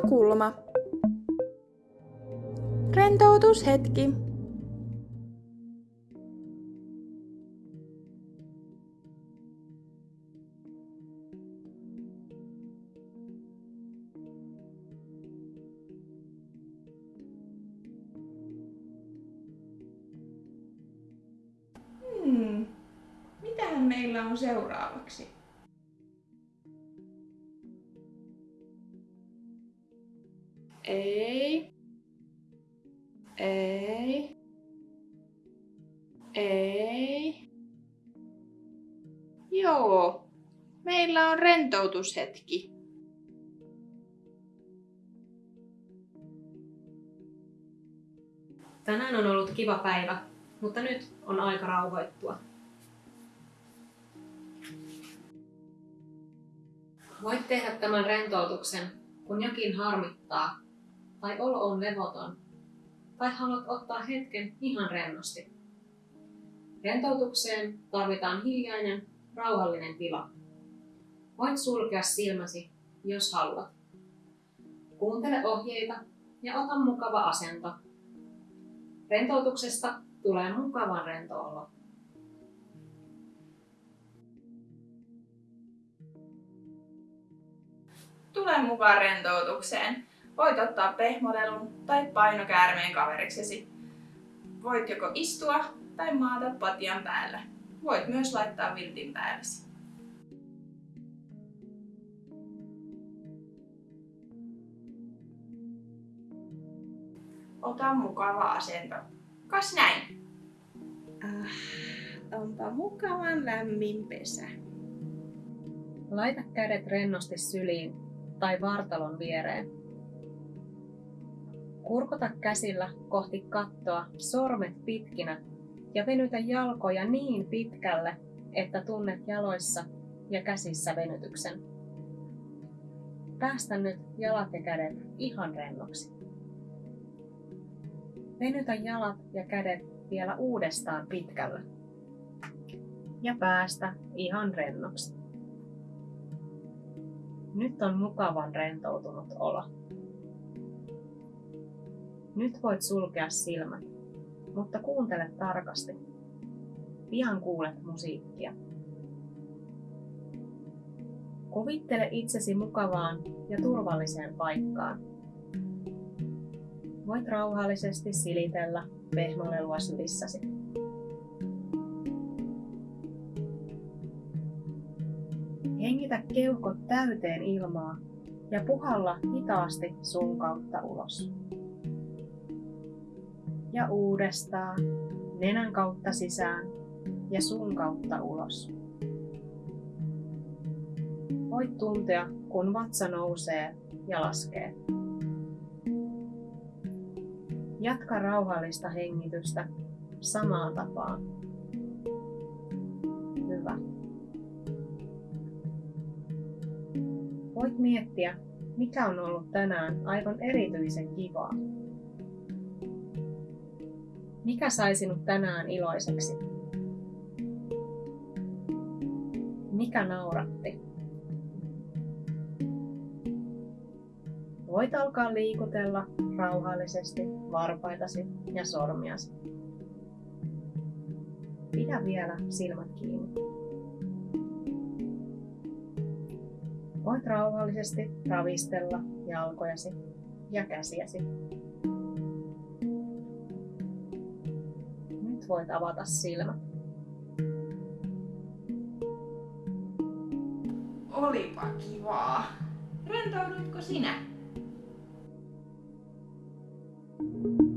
Kulma. Rentoutushetki. Hmm. Mitähän meillä on seuraavaksi? Ei. Ei. Ei. Joo. Meillä on rentoutushetki. Tänään on ollut kiva päivä, mutta nyt on aika rauhoittua. Voit tehdä tämän rentoutuksen, kun jokin harmittaa, tai olo on levoton, tai haluat ottaa hetken ihan rennosti. Rentoutukseen tarvitaan hiljainen, rauhallinen tila. Voit sulkea silmäsi, jos haluat. Kuuntele ohjeita ja ota mukava asento. Rentoutuksesta tulee mukavan rento olo. Tule mukaan rentoutukseen. Voit ottaa pehmolelun tai painokäärmeen kaveriksesi. Voit joko istua tai maata patjan päällä. Voit myös laittaa viltin päällesi. Ota mukava asento. Kas näin. Ah, onpa mukavan lämmin pesä. Laita kädet rennosti syliin tai vartalon viereen. Kurkota käsillä kohti kattoa, sormet pitkinä ja venytä jalkoja niin pitkälle, että tunnet jaloissa ja käsissä venytyksen. Päästä nyt jalat ja kädet ihan rennoksi. Venytä jalat ja kädet vielä uudestaan pitkälle. Ja päästä ihan rennoksi. Nyt on mukavan rentoutunut olo. Nyt voit sulkea silmät, mutta kuuntele tarkasti. Pian kuulet musiikkia. Kuvittele itsesi mukavaan ja turvalliseen paikkaan. Voit rauhallisesti silitellä pehmolelua sylissäsi. Hengitä keuhkot täyteen ilmaa ja puhalla hitaasti sun kautta ulos. Ja uudestaan nenän kautta sisään ja sun kautta ulos. Voit tuntea, kun vatsa nousee ja laskee. Jatka rauhallista hengitystä samaan tapaan. Hyvä. Voit miettiä, mikä on ollut tänään aivan erityisen kivaa. Mikä sai sinut tänään iloiseksi? Mikä nauratti? Voit alkaa liikutella rauhallisesti varpaitasi ja sormiasi. Pidä vielä silmät kiinni. Voit rauhallisesti ravistella jalkojasi ja käsiäsi. voit avata silmät. Olipa kivaa. Rentoudutko sinä? thank you